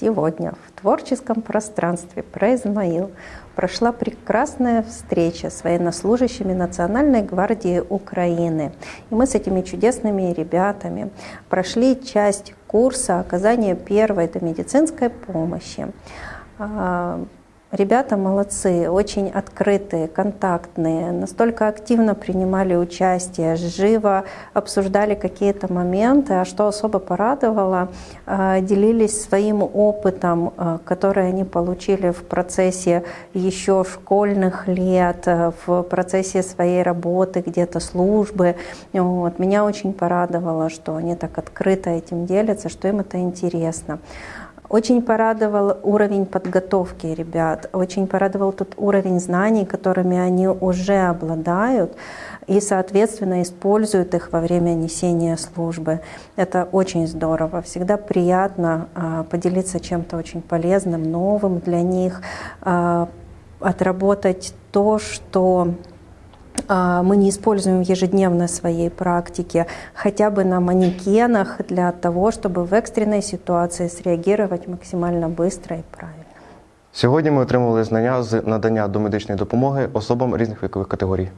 Сегодня в творческом пространстве про Измаил прошла прекрасная встреча с военнослужащими Национальной гвардии Украины. И мы с этими чудесными ребятами прошли часть курса оказания первой медицинской помощи. Ребята молодцы, очень открытые, контактные, настолько активно принимали участие, живо обсуждали какие-то моменты, а что особо порадовало, а, делились своим опытом, а, который они получили в процессе еще школьных лет, а, в процессе своей работы, где-то службы. Вот. Меня очень порадовало, что они так открыто этим делятся, что им это интересно. Очень порадовал уровень подготовки ребят, очень порадовал тот уровень знаний, которыми они уже обладают и, соответственно, используют их во время несения службы. Это очень здорово. Всегда приятно а, поделиться чем-то очень полезным, новым для них, а, отработать то, что мы не используем в ежедневной своей практике, хотя бы на манекенах для того, чтобы в экстренной ситуации среагировать максимально быстро і правильно. Сьогодні ми отримали знання з надання домедичної допомоги особам різних вікових категорій.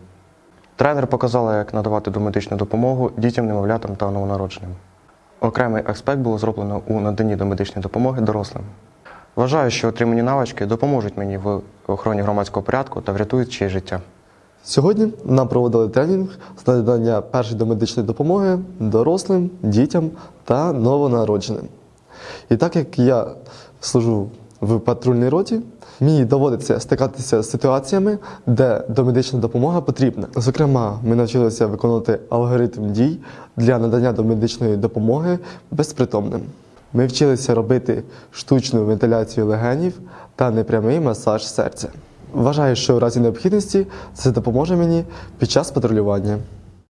Тренер показала, як надавати домедичну допомогу дітям, немовлятам та новонародженим. Окремий аспект було зроблено у наданні домедичної допомоги дорослим. Вважаю, що отримані навички допоможуть мені в охороні громадського порядку та врятують чиє життя. Сьогодні нам проводили тренінг з надання першої домедичної допомоги дорослим, дітям та новонародженим. І так як я служу в патрульній роті, мені доводиться стикатися з ситуаціями, де домедична допомога потрібна. Зокрема, ми навчилися виконувати алгоритм дій для надання домедичної допомоги безпритомним. Ми вчилися робити штучну вентиляцію легенів та непрямий масаж серця. Вважаю, що в разі необхідності це допоможе мені під час патрулювання.